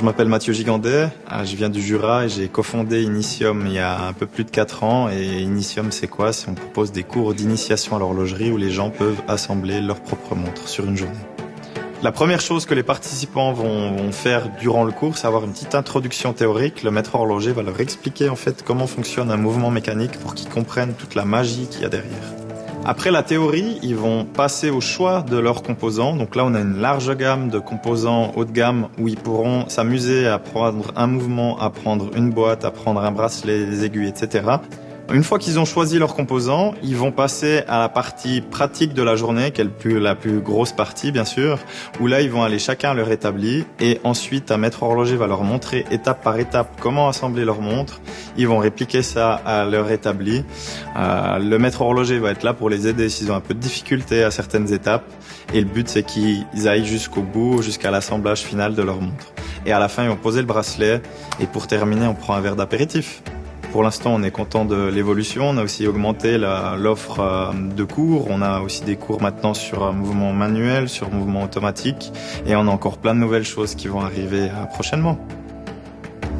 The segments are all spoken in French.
Je m'appelle Mathieu Gigandet, euh, je viens du Jura et j'ai cofondé Initium il y a un peu plus de 4 ans. Et Initium, c'est quoi? C'est on propose des cours d'initiation à l'horlogerie où les gens peuvent assembler leur propre montre sur une journée. La première chose que les participants vont, faire durant le cours, c'est avoir une petite introduction théorique. Le maître horloger va leur expliquer en fait comment fonctionne un mouvement mécanique pour qu'ils comprennent toute la magie qu'il y a derrière. Après la théorie, ils vont passer au choix de leurs composants. Donc là, on a une large gamme de composants haut de gamme où ils pourront s'amuser à prendre un mouvement, à prendre une boîte, à prendre un bracelet, des aiguilles, etc. Une fois qu'ils ont choisi leurs composants, ils vont passer à la partie pratique de la journée, qui est la plus grosse partie bien sûr, où là ils vont aller chacun leur établi et ensuite un maître horloger va leur montrer étape par étape comment assembler leur montre. Ils vont répliquer ça à leur établi. Euh, le maître horloger va être là pour les aider s'ils ont un peu de difficulté à certaines étapes et le but c'est qu'ils aillent jusqu'au bout, jusqu'à l'assemblage final de leur montre. Et à la fin ils vont poser le bracelet et pour terminer on prend un verre d'apéritif. Pour l'instant, on est content de l'évolution. On a aussi augmenté l'offre euh, de cours. On a aussi des cours maintenant sur mouvement manuel, sur mouvement automatique. Et on a encore plein de nouvelles choses qui vont arriver euh, prochainement.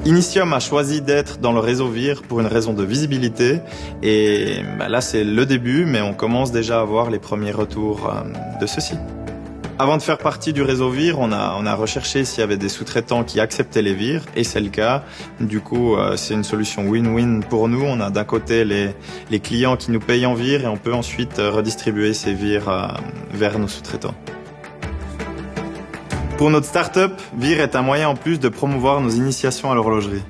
Initium a choisi d'être dans le réseau VIR pour une raison de visibilité et bah, là c'est le début mais on commence déjà à avoir les premiers retours de ceci. Avant de faire partie du réseau VIR, on a, on a recherché s'il y avait des sous-traitants qui acceptaient les VIR, et c'est le cas. Du coup, euh, c'est une solution win-win pour nous. On a d'un côté les, clients qui nous payent en VIR, et on peut ensuite euh, redistribuer ces VIR euh, vers nos sous-traitants. Pour notre start-up, VIR est un moyen en plus de promouvoir nos initiations à l'horlogerie.